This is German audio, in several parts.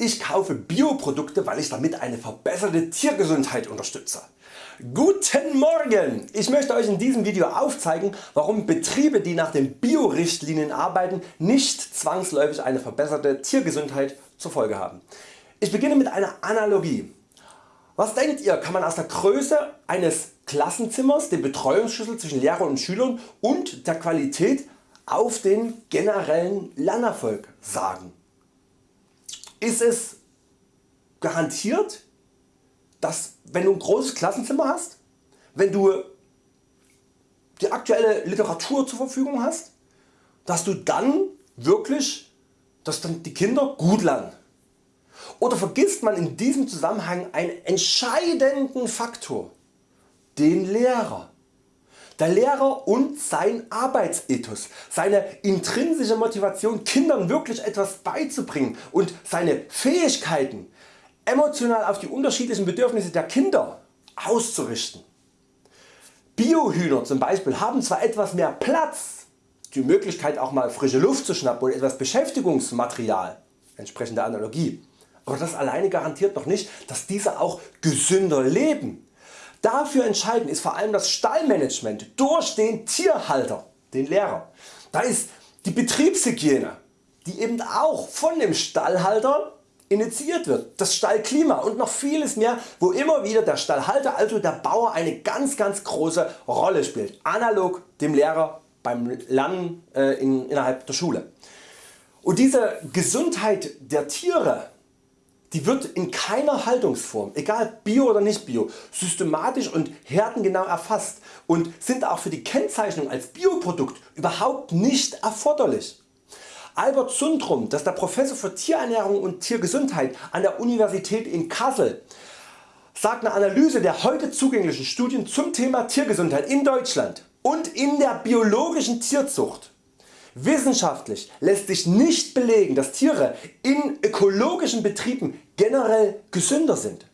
Ich kaufe Bioprodukte weil ich damit eine verbesserte Tiergesundheit unterstütze. Guten Morgen! Ich möchte Euch in diesem Video aufzeigen warum Betriebe die nach den Bio-Richtlinien arbeiten nicht zwangsläufig eine verbesserte Tiergesundheit zur Folge haben. Ich beginne mit einer Analogie. Was denkt ihr kann man aus der Größe eines Klassenzimmers, dem Betreuungsschlüssel zwischen Lehrer und Schülern und der Qualität auf den generellen Lernerfolg sagen? Ist es garantiert dass wenn du ein großes Klassenzimmer hast, wenn du die aktuelle Literatur zur Verfügung hast, dass du dann wirklich dass dann die Kinder gut lernen. Oder vergisst man in diesem Zusammenhang einen entscheidenden Faktor, den Lehrer. Der Lehrer und sein Arbeitsethos, seine intrinsische Motivation Kindern wirklich etwas beizubringen und seine Fähigkeiten emotional auf die unterschiedlichen Bedürfnisse der Kinder auszurichten. Biohühner zum Beispiel haben zwar etwas mehr Platz, die Möglichkeit auch mal frische Luft zu schnappen und etwas Beschäftigungsmaterial, entsprechende Analogie, aber das alleine garantiert noch nicht, dass diese auch gesünder leben. Dafür entscheidend ist vor allem das Stallmanagement durch den Tierhalter, den Lehrer. Da ist die Betriebshygiene, die eben auch von dem Stallhalter initiiert wird, das Stallklima und noch vieles mehr wo immer wieder der Stallhalter also der Bauer eine ganz ganz große Rolle spielt, analog dem Lehrer beim Lernen äh, in, innerhalb der Schule. Und diese Gesundheit der Tiere die wird in keiner Haltungsform, egal Bio oder nicht Bio, systematisch und härtengenau erfasst und sind auch für die Kennzeichnung als Bioprodukt überhaupt nicht erforderlich. Albert Sundrum, das ist der Professor für Tierernährung und Tiergesundheit an der Universität in Kassel, sagt eine Analyse der heute zugänglichen Studien zum Thema Tiergesundheit in Deutschland und in der biologischen Tierzucht Wissenschaftlich lässt sich nicht belegen dass Tiere in ökologischen Betrieben generell gesünder sind.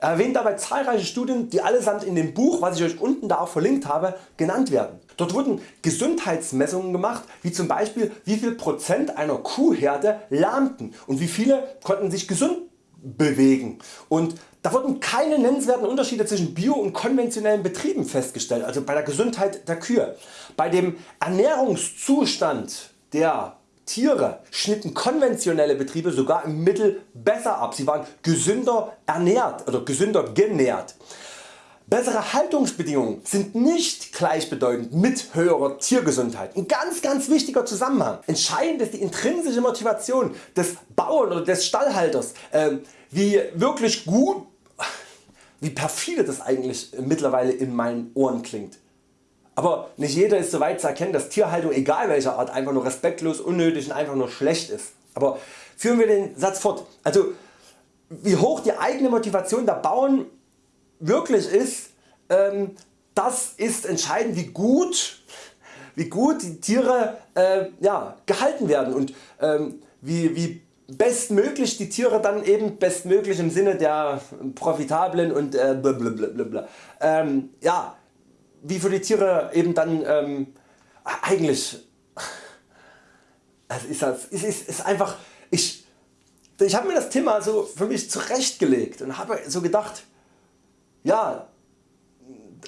Er erwähnt dabei zahlreiche Studien die allesamt in dem Buch was ich Euch unten da auch verlinkt habe genannt werden. Dort wurden Gesundheitsmessungen gemacht wie zum Beispiel wie viel Prozent einer Kuhherde lahmten und wie viele konnten sich gesund bewegen und da wurden keine nennenswerten Unterschiede zwischen bio- und konventionellen Betrieben festgestellt, also bei der Gesundheit der Kühe. Bei dem Ernährungszustand der Tiere schnitten konventionelle Betriebe sogar im Mittel besser ab, sie waren gesünder ernährt oder gesünder genährt. Bessere Haltungsbedingungen sind nicht gleichbedeutend mit höherer Tiergesundheit. Ein ganz ganz wichtiger Zusammenhang. Entscheidend ist die intrinsische Motivation des Bauern oder des Stallhalters, äh, wie wirklich gut, wie perfide das eigentlich mittlerweile in meinen Ohren klingt. Aber nicht jeder ist so weit zu erkennen dass Tierhaltung egal welcher Art einfach nur respektlos, unnötig und einfach nur schlecht ist. Aber führen wir den Satz fort. Also wie hoch die eigene Motivation der Bauern wirklich ist, ähm, das ist entscheidend wie gut, wie gut die Tiere äh, ja, gehalten werden und ähm, wie, wie bestmöglich die Tiere dann eben bestmöglich im Sinne der profitablen und äh, blablabla, ähm, ja, wie für die Tiere eben dann ähm, eigentlich also ist, ist, ist, ist einfach ich, ich habe mir das Thema so für mich zurechtgelegt und habe so gedacht ja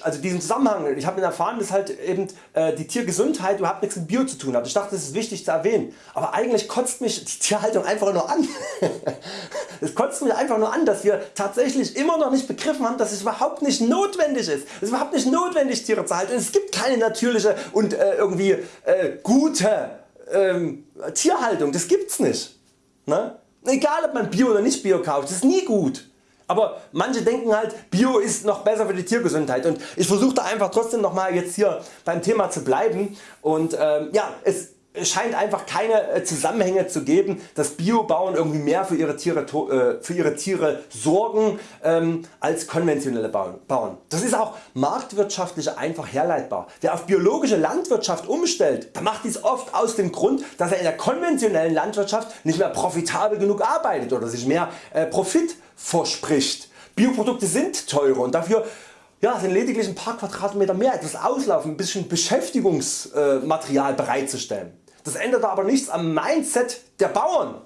also diesen Zusammenhang, ich habe erfahren dass halt eben äh, die Tiergesundheit überhaupt nichts mit Bio zu tun hat. Ich dachte das ist wichtig zu erwähnen, aber eigentlich kotzt mich die Tierhaltung einfach nur an. es kotzt mich einfach nur an dass wir tatsächlich immer noch nicht begriffen haben dass es überhaupt nicht notwendig ist. Es ist überhaupt nicht notwendig Tiere zu halten es gibt keine natürliche und äh, irgendwie äh, gute ähm, Tierhaltung, das gibt's nicht. Ne? Egal ob man Bio oder nicht Bio kauft, das ist nie gut. Aber manche denken halt Bio ist noch besser für die Tiergesundheit. Und ich versuche einfach trotzdem nochmal jetzt hier beim Thema zu bleiben. Und ähm, ja, es es scheint einfach keine äh, Zusammenhänge zu geben, dass Biobauern irgendwie mehr für ihre Tiere, äh, für ihre Tiere sorgen ähm, als konventionelle Bauern. Das ist auch marktwirtschaftlich einfach herleitbar. Wer auf biologische Landwirtschaft umstellt, der macht dies oft aus dem Grund, dass er in der konventionellen Landwirtschaft nicht mehr profitabel genug arbeitet oder sich mehr äh, Profit verspricht. Bioprodukte sind teurer und dafür ja, sind lediglich ein paar Quadratmeter mehr etwas auslaufen, ein bisschen Beschäftigungsmaterial bereitzustellen. Das ändert aber nichts am Mindset der Bauern.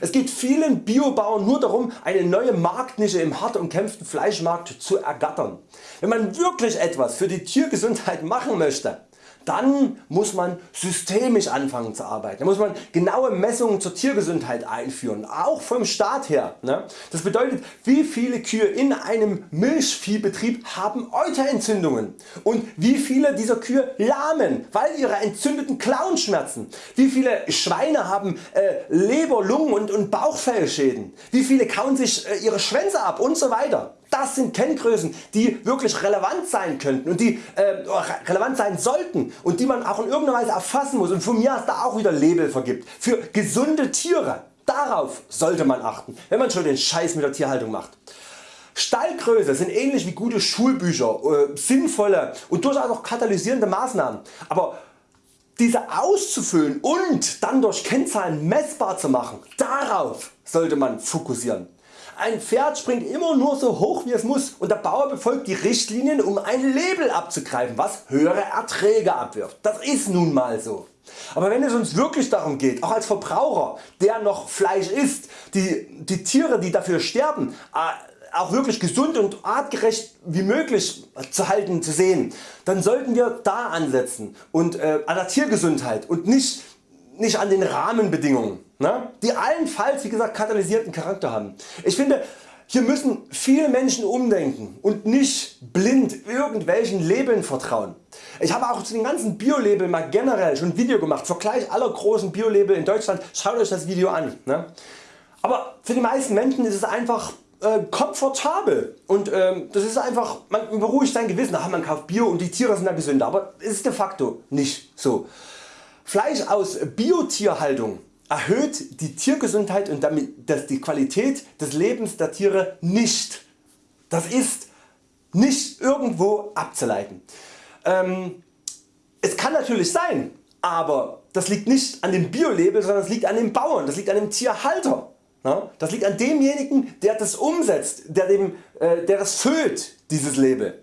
Es geht vielen Biobauern nur darum eine neue Marktnische im hart umkämpften Fleischmarkt zu ergattern. Wenn man wirklich etwas für die Tiergesundheit machen möchte, dann muss man systemisch anfangen zu arbeiten. Da muss man genaue Messungen zur Tiergesundheit einführen, auch vom Staat her. Ne? Das bedeutet wie viele Kühe in einem Milchviehbetrieb haben Euterentzündungen und wie viele dieser Kühe lahmen, weil ihre entzündeten Klauen schmerzen. Wie viele Schweine haben äh, Leber, Lungen und, und Bauchfellschäden. Wie viele kauen sich äh, ihre Schwänze ab und so weiter. Das sind Kenngrößen die wirklich relevant sein könnten und die äh, relevant sein sollten und die man auch in irgendeiner Weise erfassen muss und von mir aus da auch wieder Label vergibt. Für gesunde Tiere, darauf sollte man achten, wenn man schon den Scheiß mit der Tierhaltung macht. Stallgröße sind ähnlich wie gute Schulbücher, äh, sinnvolle und durchaus auch katalysierende Maßnahmen. Aber diese auszufüllen und dann durch Kennzahlen messbar zu machen, darauf sollte man fokussieren. Ein Pferd springt immer nur so hoch wie es muss und der Bauer befolgt die Richtlinien um ein Label abzugreifen was höhere Erträge abwirft. Das ist nun mal so. Aber wenn es uns wirklich darum geht, auch als Verbraucher der noch Fleisch isst, die, die Tiere die dafür sterben äh, auch wirklich gesund und artgerecht wie möglich zu halten zu sehen, dann sollten wir da ansetzen und äh, an der Tiergesundheit und nicht nicht an den Rahmenbedingungen, ne? die allenfalls wie gesagt katalysierten Charakter haben. Ich finde hier müssen viele Menschen umdenken und nicht blind irgendwelchen Labeln vertrauen. Ich habe auch zu den ganzen Bio-Labeln mal generell schon ein Video gemacht, Vergleich aller großen Bio-Label in Deutschland, schaut Euch das Video an. Ne? Aber für die meisten Menschen ist es einfach äh, komfortabel und ähm, das ist einfach, man beruhigt sein Gewissen, Ach, man kauft Bio und die Tiere sind da gesünder, aber ist de facto nicht so. Fleisch aus Biotierhaltung erhöht die Tiergesundheit und damit die Qualität des Lebens der Tiere nicht. Das ist nicht irgendwo abzuleiten. Ähm, es kann natürlich sein, aber das liegt nicht an dem Bio-Label, sondern es liegt an dem Bauern, das liegt an dem Tierhalter. Das liegt an demjenigen der das umsetzt, der, dem, äh, der das füllt dieses Label.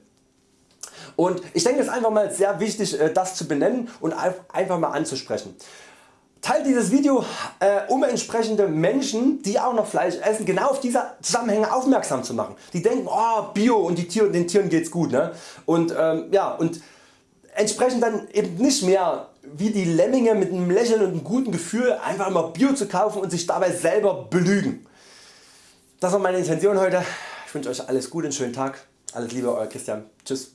Und ich denke es ist einfach mal sehr wichtig äh, das zu benennen und einfach mal anzusprechen. Teilt dieses Video äh, um entsprechende Menschen die auch noch Fleisch essen genau auf diese Zusammenhänge aufmerksam zu machen. Die denken oh, Bio und die Tiere, den Tieren geht's gut. Ne? Und, ähm, ja, und entsprechend dann eben nicht mehr wie die Lemminge mit einem Lächeln und einem guten Gefühl einfach mal Bio zu kaufen und sich dabei selber belügen. Das war meine Intention heute. Ich wünsche Euch alles Gute, einen schönen Tag. Alles Liebe Euer Christian. Tschüss.